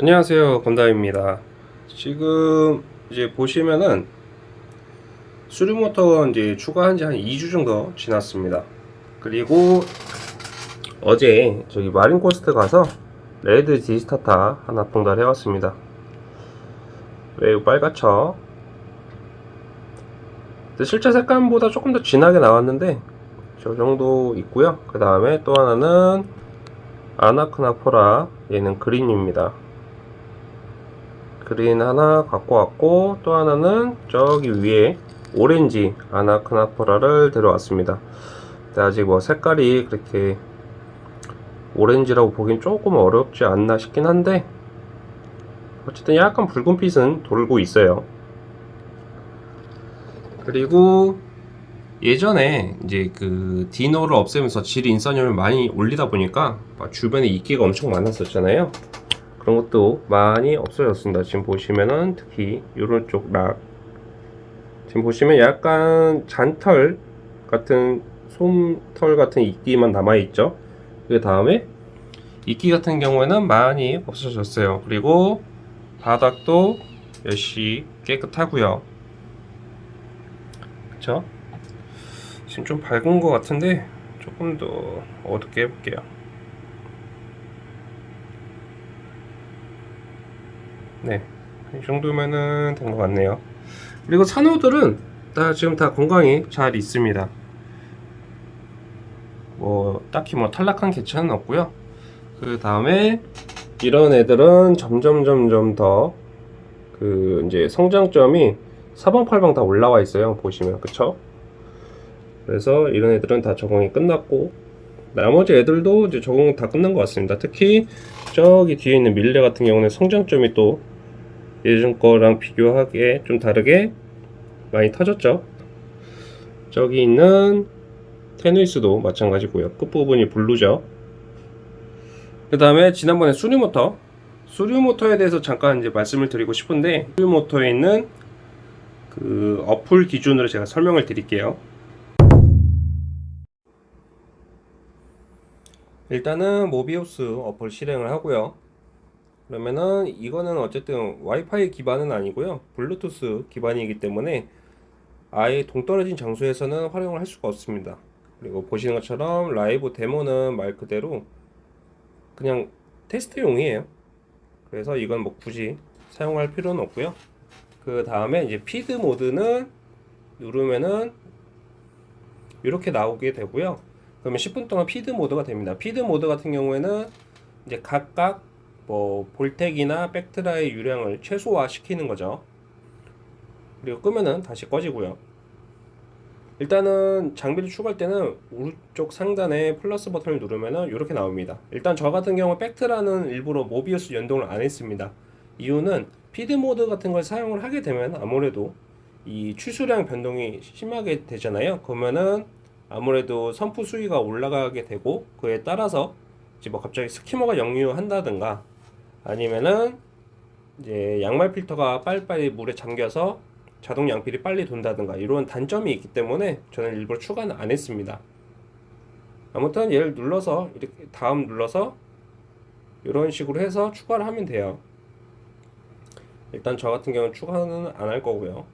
안녕하세요 건담입니다. 지금 이제 보시면은 수류모터 이제 추가한 지 한 2주 정도 지났습니다. 그리고 어제 저기 마린코스트 가서 red digitata 하나 봉달해 왔습니다. 매우 빨갛죠? 실제 색감보다 조금 더 진하게 나왔는데 저 정도 있고요. 그 다음에 또 하나는 아나크나포라 얘는 그린입니다 그린 하나 갖고 왔고 또 하나는 저기 위에 오렌지 아나크나포라를 들어왔습니다. 근데 아직 뭐 색깔이 그렇게 오렌지라고 보긴 조금 어렵지 않나 싶긴 한데 어쨌든 약간 붉은빛은 돌고 있어요. 그리고 예전에 이제 그 디노를 없애면서 질 인선율을 많이 올리다 보니까 주변에 이끼가 엄청 많았었잖아요 그런 것도 많이 없어졌습니다. 지금 보시면은 특히 이런 쪽 락. 지금 보시면 약간 잔털 같은 솜털 같은 이끼만 남아 있죠? 그 다음에 이끼 같은 경우에는 많이 없어졌어요. 그리고 바닥도 역시 깨끗하고요. 그쵸? 지금 좀 밝은 것 같은데 조금 더 어둡게 해볼게요 네, 이 정도면은 된 것 같네요. 그리고 산호들은 다 지금 다 건강히 잘 있습니다. 뭐 딱히 뭐 탈락한 개체는 없고요. 그 다음에 이런 애들은 점점 점점 더 그 이제 성장점이 사방팔방 다 올라와 있어요. 보시면 그쵸? 그래서 이런 애들은 다 적응이 끝났고 나머지 애들도 이제 적응 다 끝난 것 같습니다. 특히 저기 뒤에 있는 밀레 같은 경우는 성장점이 또 예전 거랑 비교하기에 좀 다르게 많이 터졌죠. 저기 있는 테누이스도 마찬가지고요. 끝부분이 블루죠. 그 다음에 지난번에 수류모터 수류모터에 대해서 잠깐 이제 말씀을 드리고 싶은데 수류모터에 있는 그 어플 기준으로 제가 설명을 드릴게요. 일단은 모비우스 어플 실행을 하고요. 그러면은 이거는 어쨌든 와이파이 기반은 아니고요. 블루투스 기반이기 때문에 아예 동떨어진 장소에서는 활용을 할 수가 없습니다. 그리고 보시는 것처럼 라이브 데모는 말 그대로 그냥 테스트용이에요. 그래서 이건 뭐 굳이 사용할 필요는 없고요. 그 다음에 이제 feed 모드는 누르면은 이렇게 나오게 되고요. 그러면 10분 동안 feed 모드가 됩니다. feed 모드 같은 경우에는 이제 각각 뭐 VorTech이나 Vectra의 유량을 최소화 시키는 거죠. 그리고 끄면은 다시 꺼지고요. 일단은 장비를 추가할 때는 오른쪽 상단에 플러스 버튼을 누르면은 이렇게 나옵니다. 일단 저 같은 경우 Vectra는 일부러 Mobius 연동을 안 했습니다. 이유는 피드 모드 같은 걸 사용을 하게 되면 아무래도 이 추수량 변동이 심하게 되잖아요. 그러면은 아무래도 선프 수위가 올라가게 되고 그에 따라서 이제 뭐 갑자기 스키머가 역류한다든가 아니면은 이제 양말 필터가 빨리빨리 물에 잠겨서 자동 양필이 빨리 돈다든가 이런 단점이 있기 때문에 저는 일부러 추가는 안 했습니다. 아무튼 얘를 눌러서 이렇게 다음 눌러서 이런 식으로 해서 추가를 하면 돼요. 일단 저 같은 경우는 추가는 안 할 거고요.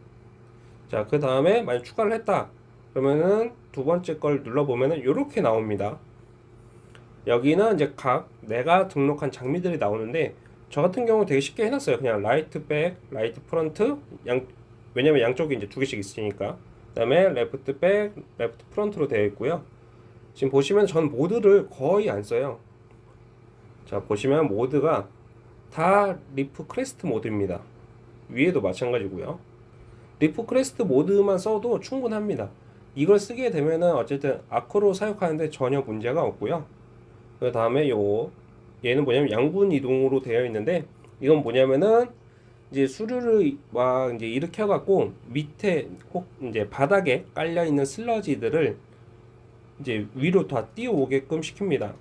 자, 그 다음에 만약 추가를 했다. 그러면은 두 번째 걸 눌러보면은 이렇게 나옵니다. 여기는 이제 각 내가 등록한 장비들이 나오는데 저 같은 경우 되게 쉽게 해놨어요. 그냥 right back, right front, 양 왜냐면 양쪽이 이제 두 개씩 있으니까. 그 다음에 left back, left front로 되어 있고요. 지금 보시면 전 모드를 거의 안 써요. 자 보시면 모드가 다 reef crest 모드입니다. 위에도 마찬가지고요. reef crest 모드만 써도 충분합니다. 이걸 쓰게 되면은 어쨌든 acro 사육하는데 전혀 문제가 없고요. 그 다음에 요 얘는 뭐냐면 양분 이동으로 되어 있는데 이건 뭐냐면은 이제 수류를 막 이제 일으켜 갖고 밑에 혹 이제 바닥에 깔려 있는 슬러지들을 이제 위로 다 띄워오게끔 시킵니다.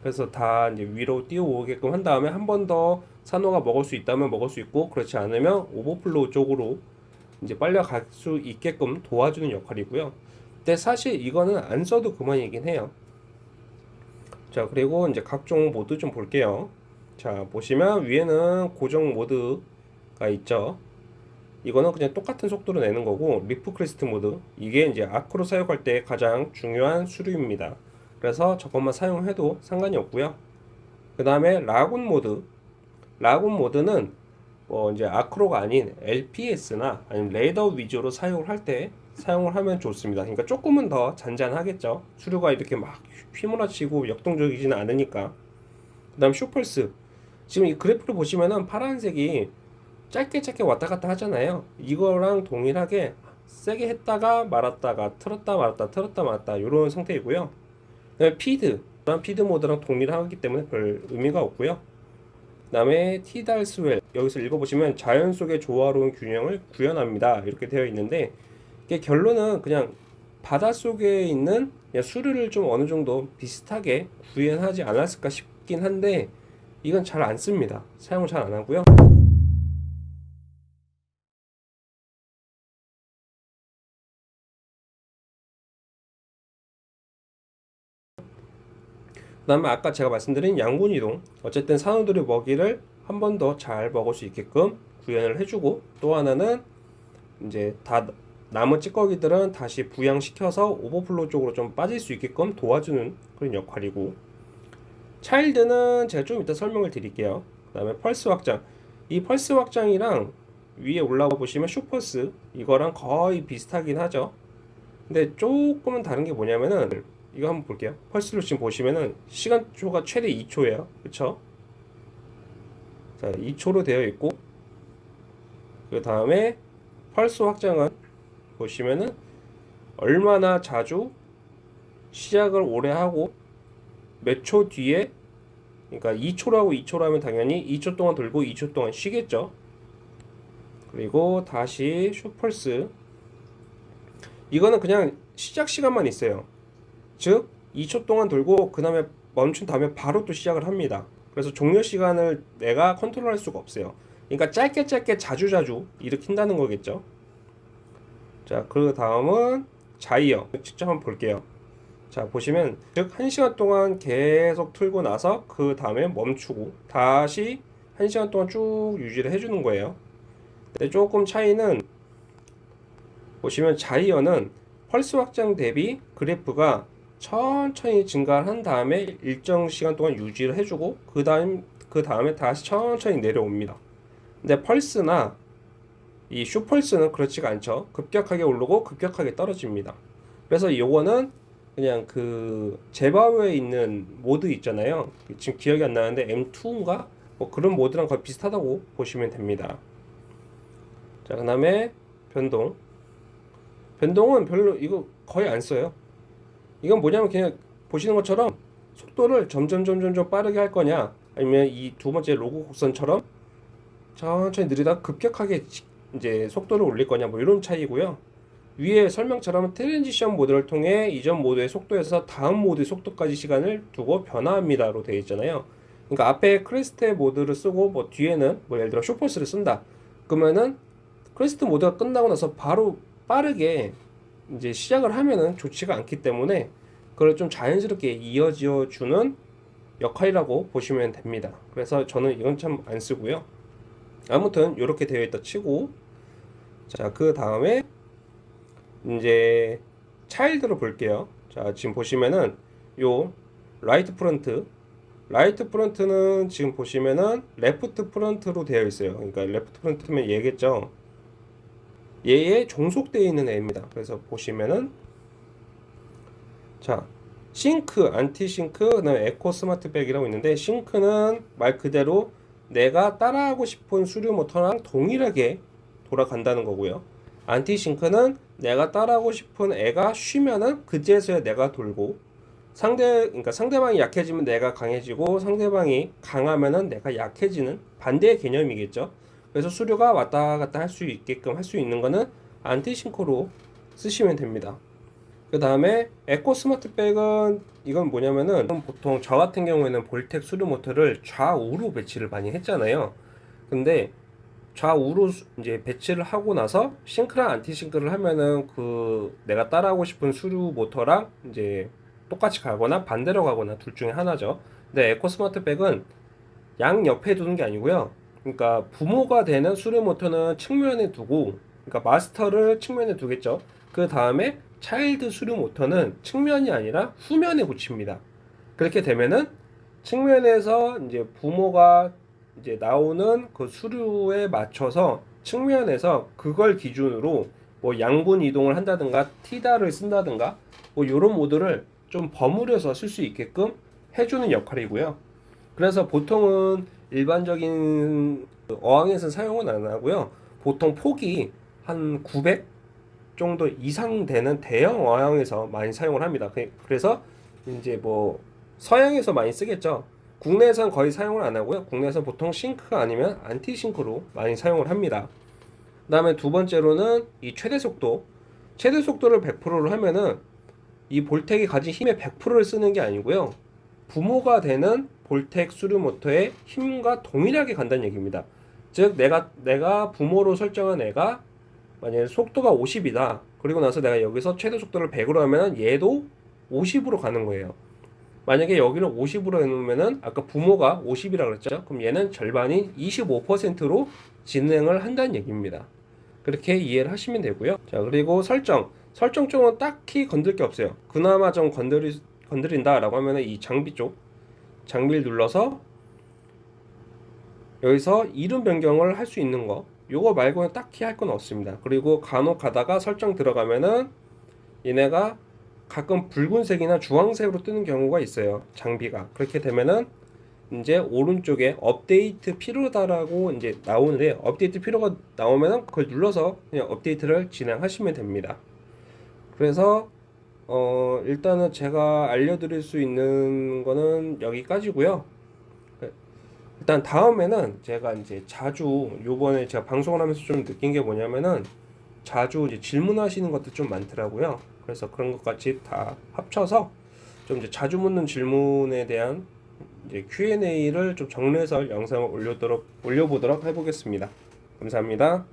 그래서 다 이제 위로 띄워오게끔 한 다음에 한 번 더 산호가 먹을 수 있다면 먹을 수 있고 그렇지 않으면 overflow 쪽으로 이제 빨려갈 수 있게끔 도와주는 역할이고요. 근데 사실 이거는 안 써도 그만이긴 해요. 자 그리고 이제 각종 모드 좀 볼게요. 자 보시면 위에는 고정 모드가 있죠. 이거는 그냥 똑같은 속도로 내는 거고 reef crest 모드. 이게 이제 acro 사용할 때 가장 중요한 수류입니다. 그래서 저것만 사용해도 상관이 없고요. 그 다음에 lagoon 모드. lagoon 모드는 뭐 이제 acro가 아닌 LPS나 아니면 leather 위주로 사용을 할 때 사용을 하면 좋습니다. 그러니까 조금은 더 잔잔하겠죠? 수류가 이렇게 막 휘몰아치고 역동적이지는 않으니까. 그 다음 short pulse. 지금 이 그래프를 보시면은 파란색이 짧게 짧게 왔다 갔다 하잖아요. 이거랑 동일하게 세게 했다가 말았다가 틀었다 말았다 틀었다 말았다 이런 상태이고요. 피드. 피드 모드랑 동일하기 때문에 별 의미가 없고요. 그 다음에 티달스웰 여기서 읽어보시면 자연 속의 조화로운 균형을 구현합니다 이렇게 되어 있는데 이게 결론은 그냥 바닷속에 있는 수류를 좀 어느 정도 비슷하게 구현하지 않았을까 싶긴 한데 이건 잘 안 씁니다. 사용을 잘 안 하고요. 그 다음에 아까 제가 말씀드린 양분 이동 어쨌든 산호들의 먹이를 한 번 더 잘 먹을 수 있게끔 구현을 해주고 또 하나는 이제 다 남은 찌꺼기들은 다시 부양시켜서 오버플로 쪽으로 좀 빠질 수 있게끔 도와주는 그런 역할이고 차일드는 제가 좀 이따 설명을 드릴게요. 그 다음에 펄스 확장. 이 펄스 확장이랑 위에 올라와 보시면 슈퍼스 이거랑 거의 비슷하긴 하죠. 근데 조금은 다른 게 뭐냐면은 이거 한번 볼게요 펄스로 지금 보시면은 시간초가 최대 2초예요 그쵸 자 2초로 되어 있고 그 다음에 펄스 확장은 보시면은 얼마나 자주 시작을 오래 하고 몇 초 뒤에 그러니까 2초라고 2초로 하면 당연히 2초 동안 돌고 2초 동안 쉬겠죠. 그리고 다시 슈펄스 이거는 그냥 시작 시간만 있어요. 즉 2초 동안 돌고 그 다음에 멈춘 다음에 바로 또 시작을 합니다. 그래서 종료 시간을 내가 컨트롤할 수가 없어요. 그러니까 짧게 짧게 자주 자주 일으킨다는 거겠죠. 자, 그 다음은 자이어. 직접 한번 볼게요. 자, 보시면 즉 1시간 동안 계속 틀고 나서 그 다음에 멈추고 다시 1시간 동안 쭉 유지를 해주는 거예요. 근데 조금 차이는 보시면 자이어는 펄스 확장 대비 그래프가 천천히 증가를 한 다음에 일정 시간 동안 유지를 해주고 그 다음 그 다음에 다시 천천히 내려옵니다. 근데 펄스나 이 슈펄스는 그렇지가 않죠. 급격하게 오르고 급격하게 떨어집니다. 그래서 요거는 그냥 그 제바오에 있는 모드 있잖아요. 지금 기억이 안 나는데 M2인가? 뭐 그런 모드랑 거의 비슷하다고 보시면 됩니다. 자, 그 다음에 변동. 변동은 별로 이거 거의 안 써요. 이건 뭐냐면 그냥 보시는 것처럼 속도를 점점 점점 점 빠르게 할 거냐 아니면 이 두 번째 로그 곡선처럼 천천히 느리다 급격하게 이제 속도를 올릴 거냐 뭐 이런 차이고요. 위에 설명처럼 transition 모드를 통해 이전 모드의 속도에서 다음 모드의 속도까지 시간을 두고 변화합니다 로 되어 있잖아요. 그러니까 앞에 crest 모드를 쓰고 뭐 뒤에는 뭐 예를 들어 쇼퍼스를 쓴다. 그러면은 crest 모드가 끝나고 나서 바로 빠르게 이제 시작을 하면은 좋지가 않기 때문에 그걸 좀 자연스럽게 이어지어 주는 역할이라고 보시면 됩니다. 그래서 저는 이건 참 안 쓰고요. 아무튼 이렇게 되어 있다 치고 자 그 다음에 이제 child를 볼게요. 자 지금 보시면은 요 right front right front는 지금 보시면은 left front로 되어 있어요. 그러니까 left front면 얘겠죠. 얘에 종속되어 있는 애입니다. 그래서 보시면은 자 sync, anti sync, 그 다음에 eco smart back이라고 있는데 sync는 말 그대로 내가 따라하고 싶은 수류 모터랑 동일하게 돌아간다는 거고요. anti sync는 내가 따라하고 싶은 애가 쉬면은 그제서야 내가 돌고 상대 그러니까 상대방이 약해지면 내가 강해지고 상대방이 강하면은 내가 약해지는 반대의 개념이겠죠. 그래서 수류가 왔다 갔다 할 수 있게끔 할 수 있는 거는 anti sync로 쓰시면 됩니다. 그 다음에 eco smart back은 이건 뭐냐면은 보통 저 같은 경우에는 VorTech 수류 모터를 좌우로 배치를 많이 했잖아요. 근데 좌우로 수- 이제 배치를 하고 나서 sync랑 anti sync를 하면은 그 내가 따라하고 싶은 수류 모터랑 이제 똑같이 가거나 반대로 가거나 둘 중에 하나죠. 근데 에코 스마트 백은 양 옆에 두는 게 아니고요. 그러니까 부모가 되는 수류 모터는 측면에 두고, 그러니까 마스터를 측면에 두겠죠. 그 다음에 차일드 수류 모터는 측면이 아니라 후면에 붙입니다. 그렇게 되면은 측면에서 이제 부모가 이제 나오는 그 수류에 맞춰서 측면에서 그걸 기준으로 뭐 양분 이동을 한다든가 tidal을 쓴다든가 뭐 이런 모드를 좀 버무려서 쓸 수 있게끔 해주는 역할이고요. 그래서 보통은 일반적인 어항에서 사용은 안 하고요. 보통 폭이 한 900 정도 이상 되는 대형 어항에서 많이 사용을 합니다. 그- 그래서 이제 뭐 서양에서 많이 쓰겠죠. 국내에선 거의 사용을 안 하고요. 국내에서 보통 sync가 아니면 anti sync로 많이 사용을 합니다. 그 다음에 두 번째로는 이 최대 속도. 최대 속도를 100%로 하면은 이 볼텍이 가진 힘의 100%를 쓰는 게 아니고요. 부모가 되는 볼텍 수류 모터의 힘과 동일하게 간다는 얘기입니다. 즉 내가 내가 부모로 설정한 애가 만약에 속도가 50이다. 그리고 나서 내가 여기서 최대 속도를 100으로 하면 얘도 50으로 가는 거예요. 만약에 여기를 50으로 해놓으면은 아까 부모가 50이라 그랬죠. 그럼 얘는 절반인 25%로 진행을 한다는 얘기입니다. 그렇게 이해를 하시면 되고요. 자 그리고 설정. 설정 쪽은 딱히 건들 게 없어요. 그나마 좀 건드리, 건드린다라고 하면은 이 장비 쪽 장비를 눌러서 여기서 이름 변경을 할 수 있는 거 요거 말고는 딱히 할 건 없습니다. 그리고 간혹 가다가 설정 들어가면은 얘네가 가끔 붉은색이나 주황색으로 뜨는 경우가 있어요. 장비가. 그렇게 되면은 이제 오른쪽에 업데이트 필요하다라고 이제 나오는데 업데이트 필요가 나오면은 그걸 눌러서 그냥 업데이트를 진행하시면 됩니다. 그래서 어 일단은 제가 알려드릴 수 있는 거는 여기까지고요. 일단 다음에는 제가 이제 자주 요번에 제가 방송을 하면서 좀 느낀 게 뭐냐면은 자주 이제 질문하시는 것도 좀 많더라고요. 그래서 그런 것까지 다 합쳐서 좀 이제 자주 묻는 질문에 대한 이제 Q&A를 좀 정리해서 영상을 올려도록 올려보도록 해보겠습니다. 감사합니다.